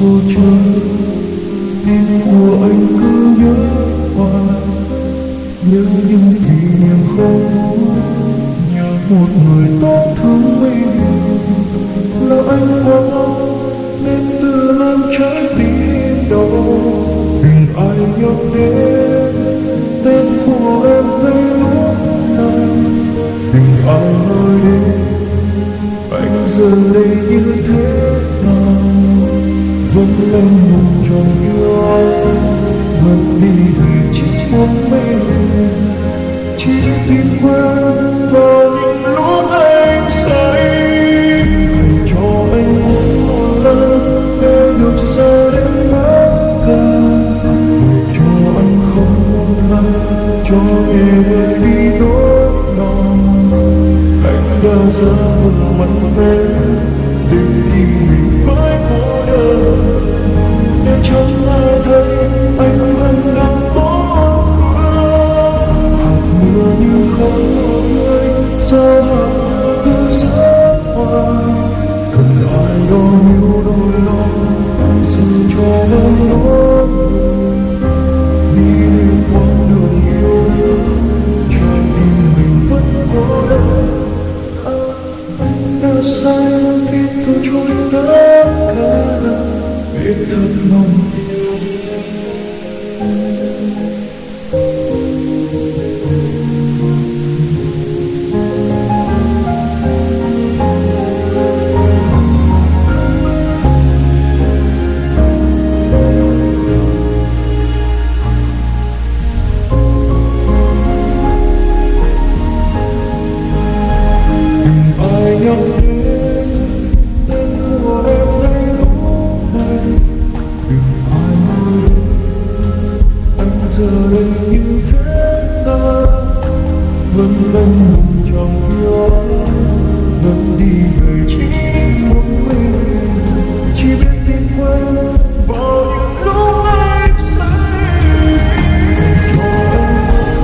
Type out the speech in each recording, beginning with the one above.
khô trắng tim của anh cứ nhớ hoài. Nhớ những kỷ niệm không vui. Nhớ một người tốt thương mình. Là anh quá nên tự làm trái tim đau đừng ai nhắc đến tên của em ngay lúc này? Đừng ai nói đến anh giờ đây như thế? Vẫn lâm mùng tròn yêu vẫn đi về chỉ một mình chỉ tìm quên vào những lúc anh say. Hãy cho anh một lần để được xa đến mắt cả để cho anh không một lần cho nghe vơi đi nỗi lòng anh đã ra vừa mặt mẽ để đi mình Oh vẫn lâng mùng trong gió vẫn đi về chỉ một mình chỉ biết tìm quên vào những lúc anh say cho em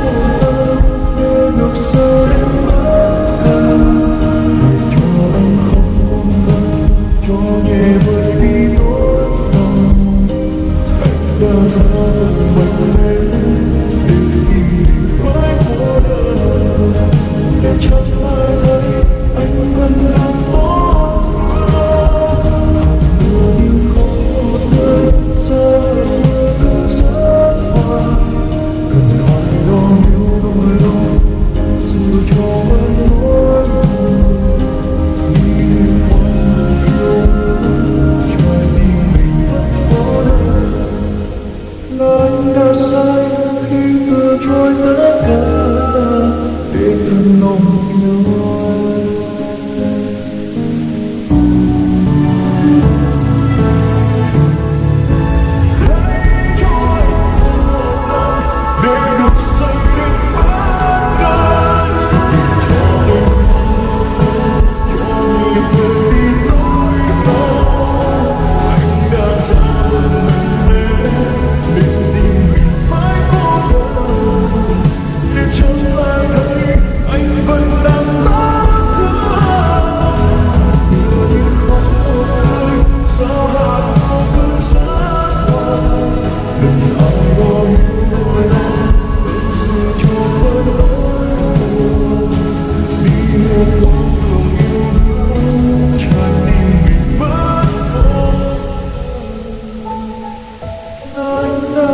một lần để được sờ đến mắt càng để cho anh không một lần cho nhẹ vơi đi nỗi đau anh đã ra